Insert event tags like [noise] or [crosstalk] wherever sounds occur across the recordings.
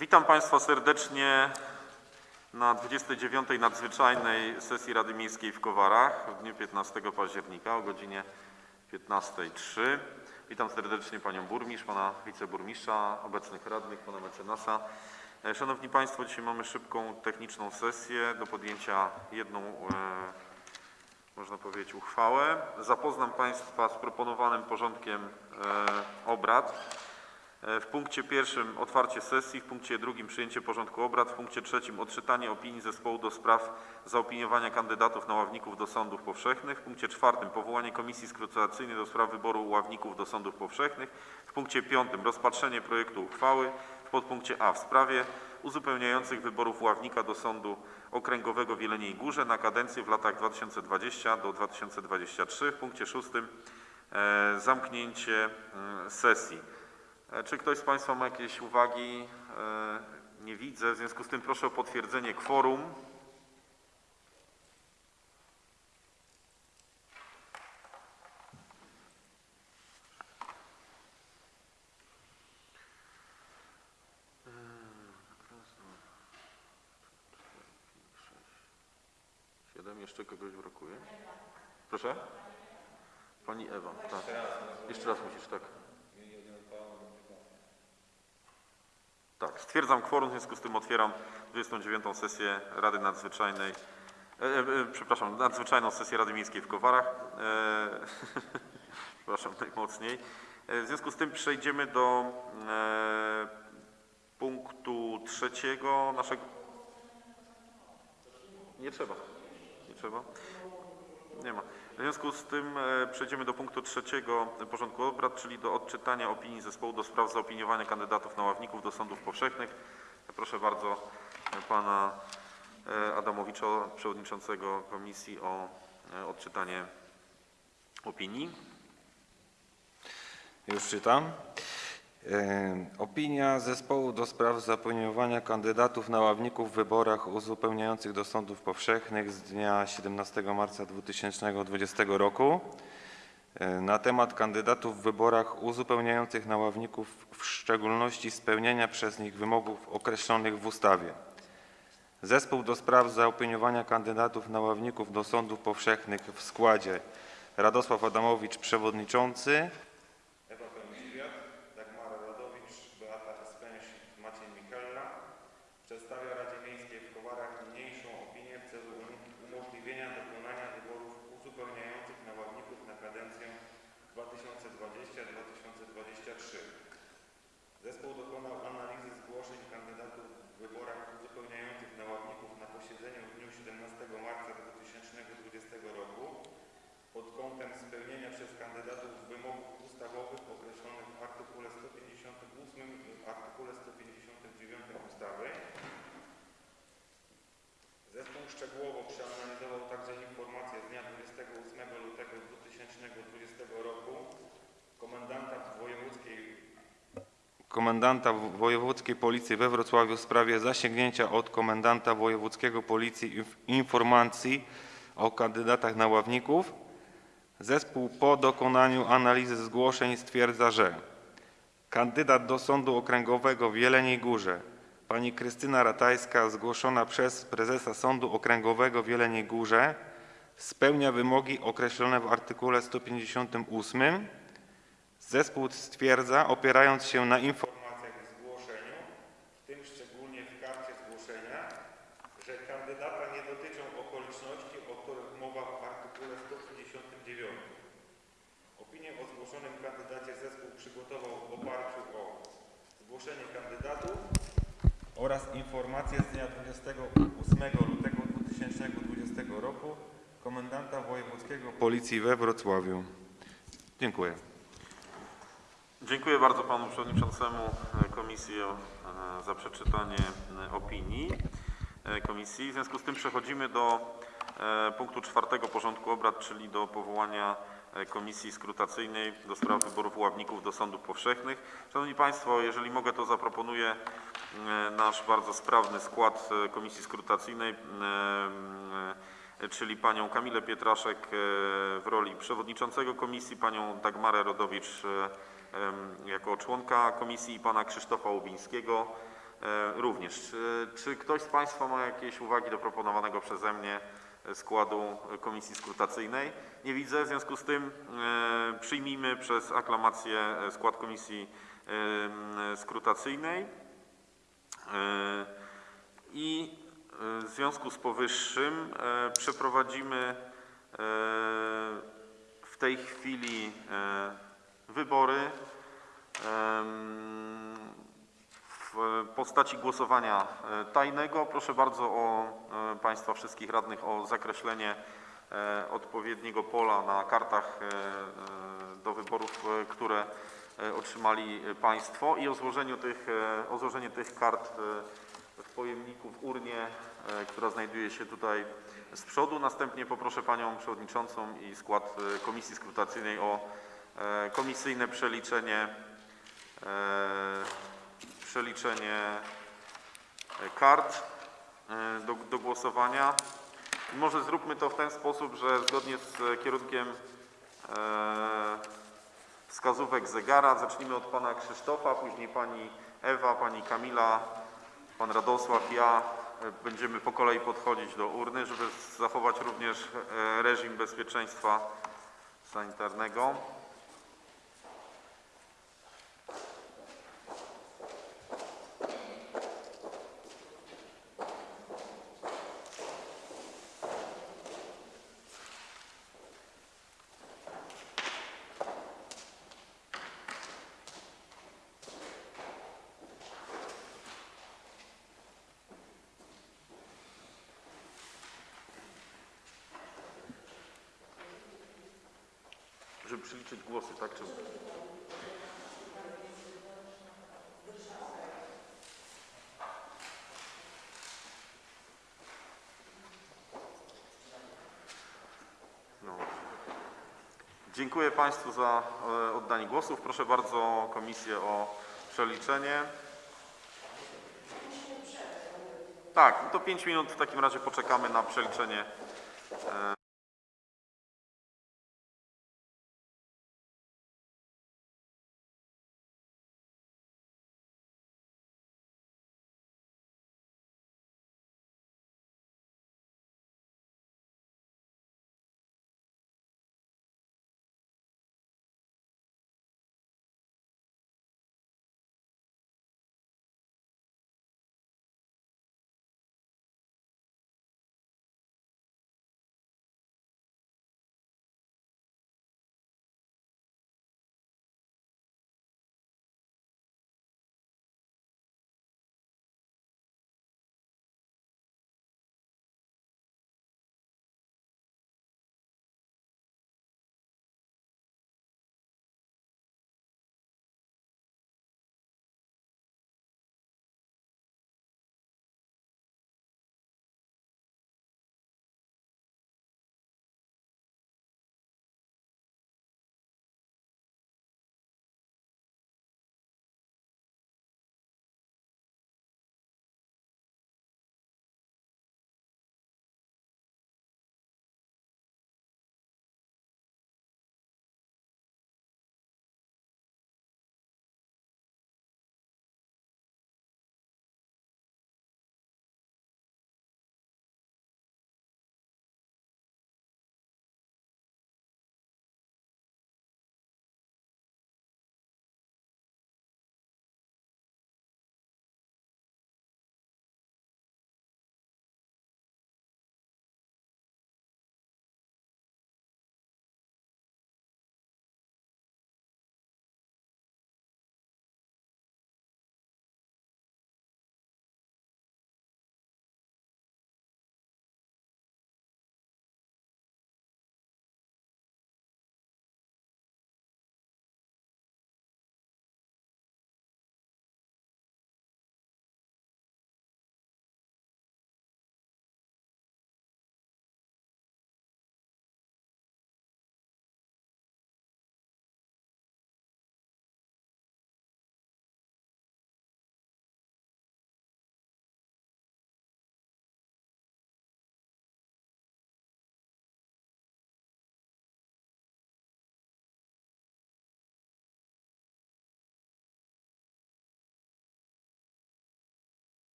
Witam Państwa serdecznie na 29. nadzwyczajnej sesji Rady Miejskiej w Kowarach w dniu 15 października o godzinie 15.03. Witam serdecznie Panią Burmistrz, Pana Wiceburmistrza, obecnych radnych, Pana Mecenasa. E, Szanowni Państwo, dzisiaj mamy szybką techniczną sesję do podjęcia jedną, e, można powiedzieć, uchwałę. Zapoznam Państwa z proponowanym porządkiem e, obrad. E, W punkcie pierwszym otwarcie sesji, w punkcie drugim przyjęcie porządku obrad, w punkcie trzecim odczytanie opinii zespołu do spraw zaopiniowania kandydatów na ławników do sądów powszechnych, w punkcie czwartym powołanie komisji skrutacyjnej do spraw wyboru ławników do sądów powszechnych, w punkcie piątym rozpatrzenie projektu uchwały w podpunkcie A w sprawie uzupełniających wyborów ławnika do sądu okręgowego w Jeleniej Górze na kadencję w latach 2020 do 2023, w punkcie szóstym e, zamknięcie mm, sesji. E, Czy ktoś z Państwa ma jakieś uwagi? E, Nie widzę. W związku z tym proszę o potwierdzenie kworum. Jeszcze kogoś brakuje? Proszę? Pani Ewa. Tak. Jeszcze raz musisz, tak. Tak, stwierdzam kworum, w związku z tym otwieram 29. sesję Rady Nadzwyczajnej, e, e, e, przepraszam, nadzwyczajną sesję Rady Miejskiej w Kowarach. E, [laughs] przepraszam najmocniej. E, w związku z tym przejdziemy do e, punktu trzeciego naszego... Nie trzeba, nie trzeba. Nie ma. W związku z tym e, przejdziemy do punktu trzeciego porządku obrad, czyli do odczytania opinii zespołu do spraw zaopiniowania kandydatów na ławników do sądów powszechnych. Proszę bardzo e, pana e, Adamowicza, przewodniczącego komisji o odczytanie opinii. Już czytam. E, Opinia zespołu do spraw zaopiniowania kandydatów na ławników w wyborach uzupełniających do sądów powszechnych z dnia 17 marca 2020 roku e, na temat kandydatów w wyborach uzupełniających na ławników, w szczególności spełnienia przez nich wymogów określonych w ustawie. Zespół do spraw zaopiniowania kandydatów na ławników do sądów powszechnych w składzie Radosław Adamowicz, przewodniczący, Ewa Pędziwiat, Dagmara Radowicz, Beata Spęś, Maciej Michella przedstawia Radzie Miejskiej w Kowarach niniejszą opinię w celu umożliwienia dokonania wyborów uzupełniających na ławników na kadencję 2020-2023. Zespół dokonał analizy zgłoszeń kandydatów w wyborach uzupełniających na ławników na posiedzeniu w dniu 17 marca 2020 roku pod kątem spełnienia przez kandydatów wymogów ustawowych określonych w artykule 158 i w artykule 159 ustawy. Zespół szczegółowo przeanalizował także informację z dnia 28 lutego 2020 roku komendanta wojewódzkiej komendanta wojewódzkiej policji we Wrocławiu w sprawie zasięgnięcia od komendanta wojewódzkiego policji inf- informacji o kandydatach na ławników. Zespół po dokonaniu analizy zgłoszeń stwierdza, że kandydat do Sądu Okręgowego w Jeleniej Górze pani Krystyna Ratajska zgłoszona przez prezesa Sądu Okręgowego w Jeleniej Górze spełnia wymogi określone w artykule 158. Zespół stwierdza, opierając się na informacjach w zgłoszeniu, w tym szczególnie w karcie zgłoszenia, że kandydata nie dotyczą okoliczności, o których mowa w artykule 159. Opinię o zgłoszonym kandydacie zespół przygotował w oparciu o zgłoszenie kandydatów oraz informację z dnia 28 lutego 2020 roku komendanta wojewódzkiego Policji we Wrocławiu. Dziękuję. Dziękuję bardzo panu przewodniczącemu e, komisji e, za przeczytanie e, opinii komisji. W związku z tym przechodzimy do punktu czwartego porządku obrad, czyli do powołania komisji skrutacyjnej do spraw wyborów ławników do sądów powszechnych. Szanowni Państwo, jeżeli mogę, to zaproponuję nasz bardzo sprawny skład komisji skrutacyjnej, czyli panią Kamilę Pietraszek w roli przewodniczącego komisji, panią Dagmarę Rodowicz jako członka komisji i pana Krzysztofa Łubińskiego e, również. Czy, czy ktoś z Państwa ma jakieś uwagi do proponowanego przeze mnie e, składu e, komisji skrutacyjnej? Nie widzę, w związku z tym e, przyjmijmy przez aklamację e, skład komisji e, skrutacyjnej. E, I e, w związku z powyższym e, przeprowadzimy e, w tej chwili e, wybory w postaci głosowania e, tajnego. Proszę bardzo o e, Państwa wszystkich radnych o zakreślenie e, odpowiedniego pola na kartach do wyborów, które otrzymali Państwo i o złożeniu tych, o złożenie tych kart w pojemniku w urnie, która znajduje się tutaj z przodu. Następnie poproszę Panią Przewodniczącą i skład Komisji Skrutacyjnej o komisyjne przeliczenie e, przeliczenie e, kart e, do, do głosowania. I może zróbmy to w ten sposób, że zgodnie z e, kierunkiem e, wskazówek zegara zacznijmy od pana Krzysztofa, później pani Ewa, pani Kamila, pan Radosław, ja. E, Będziemy po kolei podchodzić do urny, żeby zachować również e, reżim bezpieczeństwa sanitarnego. Żeby przeliczyć głosy, tak? Czy... No. Dziękuję Państwu za e, oddanie głosów. Proszę bardzo komisję o przeliczenie. Tak, to 5 minut w takim razie poczekamy na przeliczenie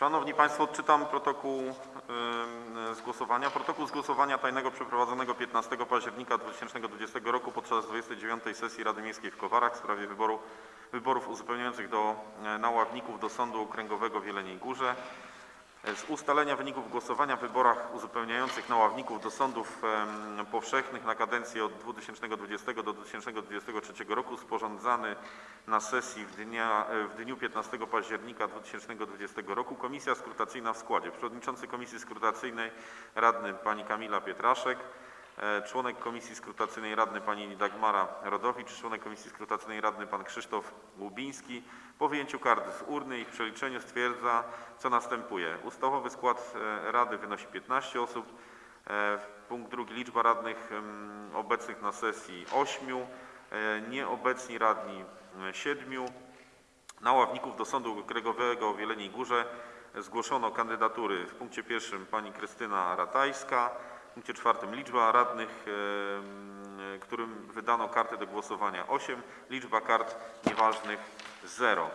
Szanowni Państwo, odczytam protokół ym, z głosowania. Protokół z głosowania tajnego przeprowadzonego 15 października 2020 roku podczas 29 sesji Rady Miejskiej w Kowarach w sprawie wyboru, wyborów uzupełniających do, e, na ławników do Sądu Okręgowego w Jeleniej Górze. Z ustalenia wyników głosowania w wyborach uzupełniających na ławników do sądów powszechnych na kadencję od 2020 do 2023 roku sporządzany na sesji w, dnia, e, w dniu 15 października 2020 roku Komisja Skrutacyjna w składzie. Przewodniczący Komisji Skrutacyjnej radny pani Kamila Pietraszek, członek Komisji Skrutacyjnej radny pani Dagmara Rodowicz, członek Komisji Skrutacyjnej radny pan Krzysztof Łubiński. Po wyjęciu kart z urny i przeliczeniu stwierdza, co następuje. Ustawowy skład e, Rady wynosi 15 osób. E, Punkt drugi, liczba radnych obecnych na sesji 8, e, nieobecni radni 7. Na ławników do Sądu Okręgowego w Jeleniej Górze zgłoszono kandydatury w punkcie pierwszym pani Krystyna Ratajska, punkcie czwartym liczba radnych, którym wydano karty do głosowania 8, liczba kart nieważnych 0.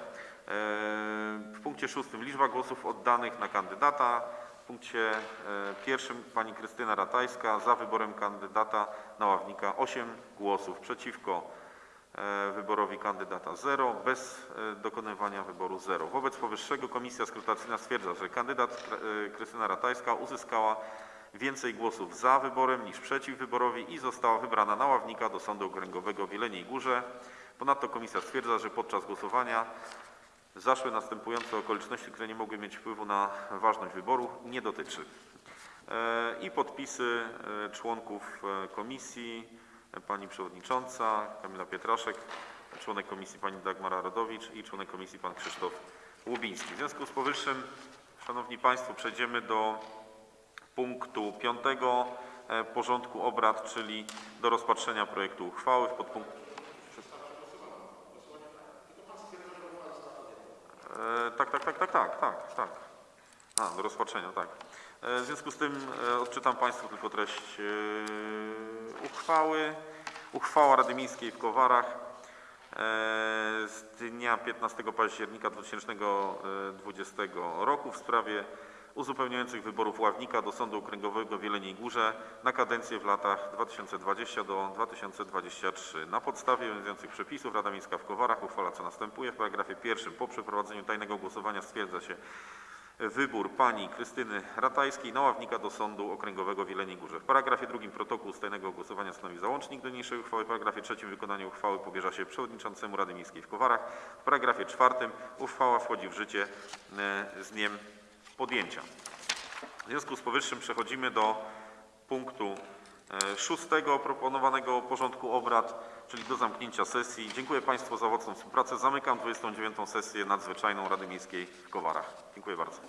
W punkcie szóstym liczba głosów oddanych na kandydata. W punkcie e, pierwszym pani Krystyna Ratajska za wyborem kandydata na ławnika 8 głosów przeciwko e, wyborowi kandydata 0, bez e, dokonywania wyboru 0. Wobec powyższego Komisja Skrutacyjna stwierdza, że kandydat Krystyna Ratajska uzyskała więcej głosów za wyborem niż przeciw wyborowi i została wybrana na ławnika do Sądu Okręgowego w Jeleniej Górze. Ponadto komisja stwierdza, że podczas głosowania zaszły następujące okoliczności, które nie mogły mieć wpływu na ważność wyboru, nie dotyczy. E, I podpisy e, członków e, komisji, pani przewodnicząca Kamila Pietraszek, członek komisji pani Dagmara Rodowicz i członek komisji pan Krzysztof Łubiński. W związku z powyższym, Szanowni Państwo, przejdziemy do punktu piątego e, porządku obrad, czyli do rozpatrzenia projektu uchwały w podpunkcie. E, Tak, tak, tak, tak, tak, tak, tak. A, do rozpatrzenia, tak. E, W związku z tym odczytam Państwu tylko treść uchwały. Uchwała Rady Miejskiej w Kowarach z dnia 15 października 2020 roku w sprawie uzupełniających wyborów ławnika do Sądu Okręgowego w Jeleniej Górze na kadencję w latach 2020 do 2023. Na podstawie obowiązujących przepisów Rada Miejska w Kowarach uchwala co następuje. W paragrafie pierwszym po przeprowadzeniu tajnego głosowania stwierdza się wybór pani Krystyny Ratajskiej na ławnika do Sądu Okręgowego w Jeleniej Górze. W paragrafie drugim protokół z tajnego głosowania stanowi załącznik do niniejszej uchwały. W paragrafie trzecim wykonanie uchwały powierza się przewodniczącemu Rady Miejskiej w Kowarach. W paragrafie czwartym uchwała wchodzi w życie e, z dniem podjęcia. W związku z powyższym przechodzimy do punktu e, szóstego proponowanego porządku obrad, czyli do zamknięcia sesji. Dziękuję Państwu za owocną współpracę. Zamykam 29. sesję nadzwyczajną Rady Miejskiej w Kowarach. Dziękuję bardzo.